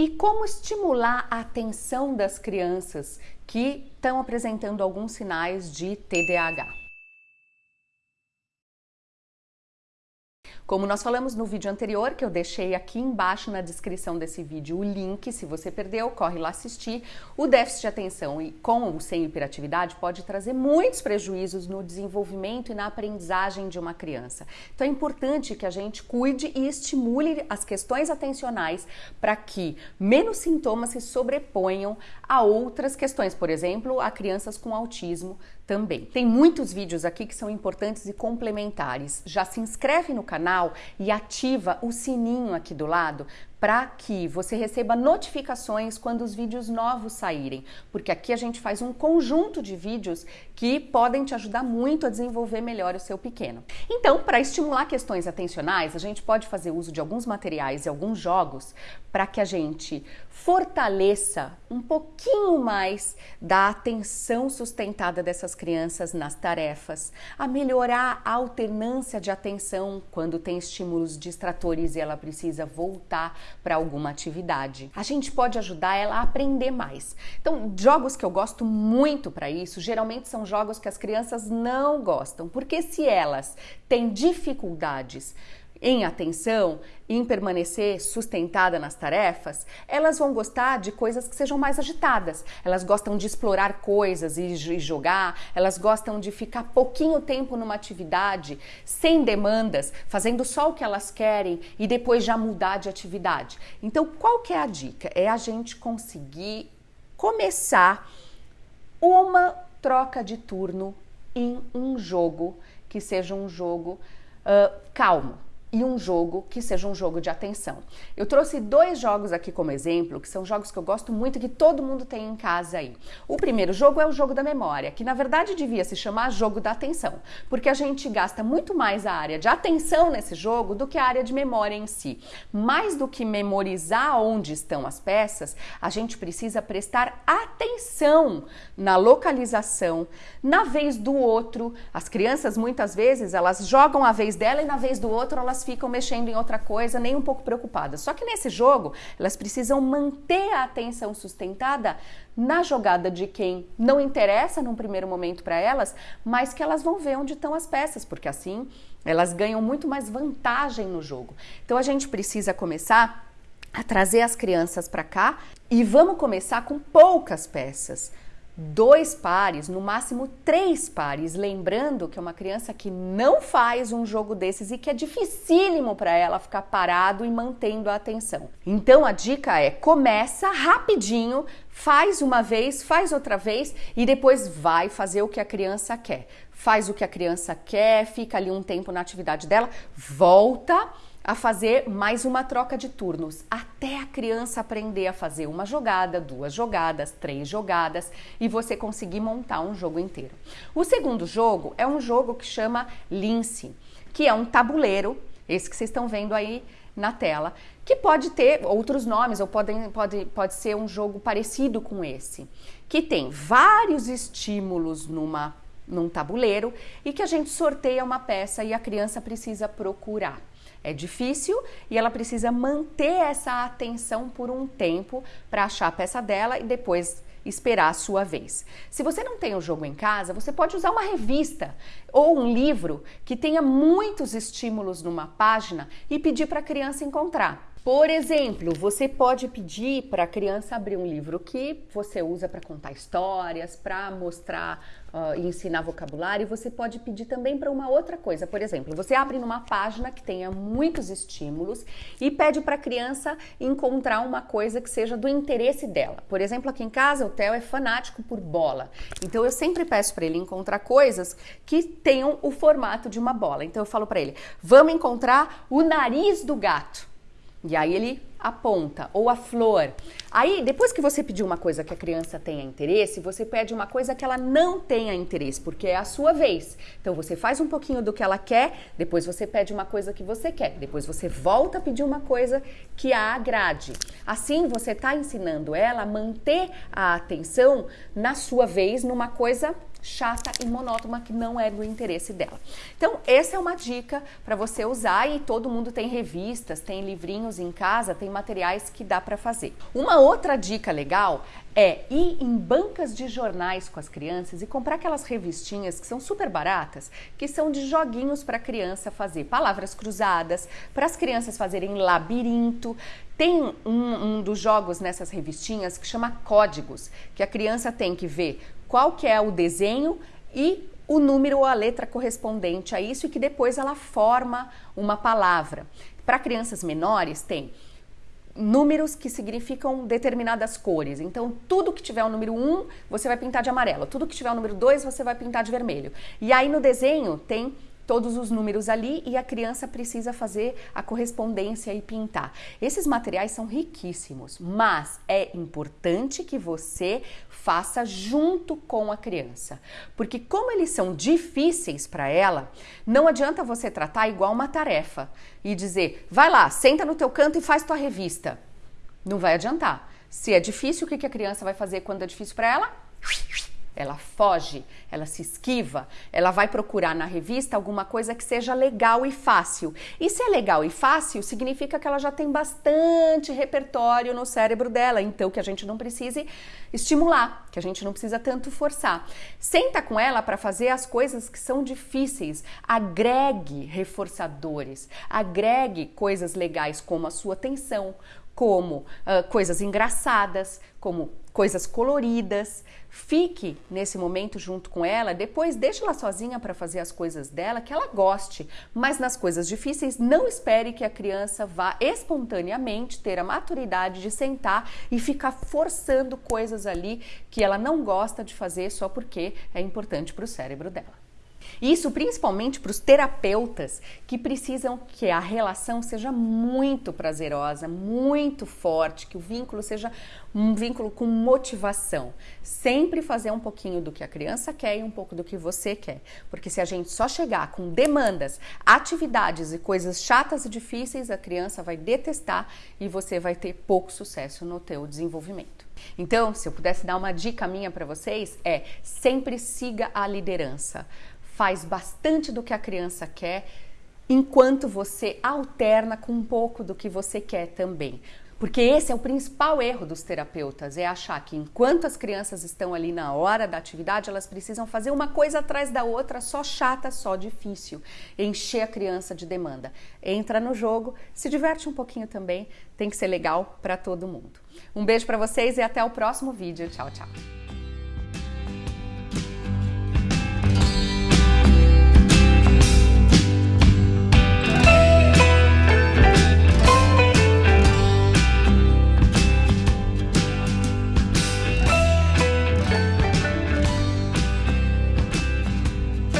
E como estimular a atenção das crianças que estão apresentando alguns sinais de TDAH? Como nós falamos no vídeo anterior, que eu deixei aqui embaixo na descrição desse vídeo o link, se você perdeu, corre lá assistir. O déficit de atenção e com ou sem hiperatividade pode trazer muitos prejuízos no desenvolvimento e na aprendizagem de uma criança. Então é importante que a gente cuide e estimule as questões atencionais para que menos sintomas se sobreponham a outras questões, por exemplo, a crianças com autismo também. Tem muitos vídeos aqui que são importantes e complementares. Já se inscreve no canal e ativa o sininho aqui do lado para que você receba notificações quando os vídeos novos saírem, porque aqui a gente faz um conjunto de vídeos que podem te ajudar muito a desenvolver melhor o seu pequeno. Então, para estimular questões atencionais, a gente pode fazer uso de alguns materiais e alguns jogos para que a gente fortaleça um pouquinho mais da atenção sustentada dessas crianças nas tarefas, a melhorar a alternância de atenção quando tem estímulos distratores e ela precisa voltar para alguma atividade. A gente pode ajudar ela a aprender mais. Então, jogos que eu gosto muito para isso, geralmente são jogos que as crianças não gostam, porque se elas têm dificuldades em atenção, em permanecer sustentada nas tarefas, elas vão gostar de coisas que sejam mais agitadas. Elas gostam de explorar coisas e jogar, elas gostam de ficar pouquinho tempo numa atividade, sem demandas, fazendo só o que elas querem e depois já mudar de atividade. Então, qual que é a dica? É a gente conseguir começar uma troca de turno em um jogo que seja um jogo uh, calmo e um jogo que seja um jogo de atenção. Eu trouxe dois jogos aqui como exemplo, que são jogos que eu gosto muito e que todo mundo tem em casa aí. O primeiro jogo é o jogo da memória, que na verdade devia se chamar jogo da atenção, porque a gente gasta muito mais a área de atenção nesse jogo do que a área de memória em si. Mais do que memorizar onde estão as peças, a gente precisa prestar atenção na localização, na vez do outro. As crianças muitas vezes elas jogam a vez dela e na vez do outro elas elas ficam mexendo em outra coisa, nem um pouco preocupadas. Só que nesse jogo, elas precisam manter a atenção sustentada na jogada de quem não interessa num primeiro momento para elas, mas que elas vão ver onde estão as peças, porque assim elas ganham muito mais vantagem no jogo. Então a gente precisa começar a trazer as crianças para cá e vamos começar com poucas peças dois pares, no máximo três pares, lembrando que é uma criança que não faz um jogo desses e que é dificílimo para ela ficar parado e mantendo a atenção. Então a dica é: começa rapidinho, faz uma vez, faz outra vez e depois vai fazer o que a criança quer. Faz o que a criança quer, fica ali um tempo na atividade dela, volta a fazer mais uma troca de turnos, até a criança aprender a fazer uma jogada, duas jogadas, três jogadas e você conseguir montar um jogo inteiro. O segundo jogo é um jogo que chama Lince, que é um tabuleiro, esse que vocês estão vendo aí na tela, que pode ter outros nomes ou pode, pode, pode ser um jogo parecido com esse, que tem vários estímulos numa, num tabuleiro e que a gente sorteia uma peça e a criança precisa procurar. É difícil e ela precisa manter essa atenção por um tempo para achar a peça dela e depois esperar a sua vez. Se você não tem o jogo em casa, você pode usar uma revista ou um livro que tenha muitos estímulos numa página e pedir para a criança encontrar. Por exemplo, você pode pedir para a criança abrir um livro que você usa para contar histórias, para mostrar uh, e ensinar vocabulário. Você pode pedir também para uma outra coisa. Por exemplo, você abre numa página que tenha muitos estímulos e pede para a criança encontrar uma coisa que seja do interesse dela. Por exemplo, aqui em casa o Theo é fanático por bola. Então eu sempre peço para ele encontrar coisas que tenham o formato de uma bola. Então eu falo para ele: "Vamos encontrar o nariz do gato". E aí ele aponta, ou a flor. Aí, depois que você pediu uma coisa que a criança tenha interesse, você pede uma coisa que ela não tenha interesse, porque é a sua vez. Então você faz um pouquinho do que ela quer, depois você pede uma coisa que você quer, depois você volta a pedir uma coisa que a agrade. Assim você está ensinando ela a manter a atenção na sua vez numa coisa chata e monótona que não é do interesse dela. Então, essa é uma dica para você usar e todo mundo tem revistas, tem livrinhos em casa, tem materiais que dá para fazer. Uma outra dica legal é ir em bancas de jornais com as crianças e comprar aquelas revistinhas que são super baratas, que são de joguinhos para criança fazer palavras cruzadas, para as crianças fazerem labirinto. Tem um, um dos jogos nessas revistinhas que chama Códigos, que a criança tem que ver qual que é o desenho e o número ou a letra correspondente a isso e que depois ela forma uma palavra. Para crianças menores tem números que significam determinadas cores. Então, tudo que tiver o número 1, você vai pintar de amarelo. Tudo que tiver o número 2, você vai pintar de vermelho. E aí no desenho tem todos os números ali e a criança precisa fazer a correspondência e pintar. Esses materiais são riquíssimos, mas é importante que você faça junto com a criança, porque como eles são difíceis para ela, não adianta você tratar igual uma tarefa e dizer: "Vai lá, senta no teu canto e faz tua revista". Não vai adiantar. Se é difícil, o que a criança vai fazer quando é difícil para ela? Ela foge, ela se esquiva, ela vai procurar na revista alguma coisa que seja legal e fácil. E se é legal e fácil, significa que ela já tem bastante repertório no cérebro dela, então que a gente não precise estimular, que a gente não precisa tanto forçar. Senta com ela para fazer as coisas que são difíceis, agregue reforçadores, agregue coisas legais como a sua atenção, como uh, coisas engraçadas, como coisas coloridas. Fique nesse momento junto com ela, depois deixe ela sozinha para fazer as coisas dela que ela goste, mas nas coisas difíceis não espere que a criança vá espontaneamente ter a maturidade de sentar e ficar forçando coisas ali que ela não gosta de fazer só porque é importante para o cérebro dela. Isso principalmente para os terapeutas que precisam que a relação seja muito prazerosa, muito forte, que o vínculo seja um vínculo com motivação. Sempre fazer um pouquinho do que a criança quer e um pouco do que você quer. Porque se a gente só chegar com demandas, atividades e coisas chatas e difíceis, a criança vai detestar e você vai ter pouco sucesso no teu desenvolvimento. Então, se eu pudesse dar uma dica minha para vocês, é sempre siga a liderança faz bastante do que a criança quer, enquanto você alterna com um pouco do que você quer também. Porque esse é o principal erro dos terapeutas, é achar que enquanto as crianças estão ali na hora da atividade, elas precisam fazer uma coisa atrás da outra, só chata, só difícil, encher a criança de demanda. Entra no jogo, se diverte um pouquinho também, tem que ser legal para todo mundo. Um beijo para vocês e até o próximo vídeo. Tchau, tchau.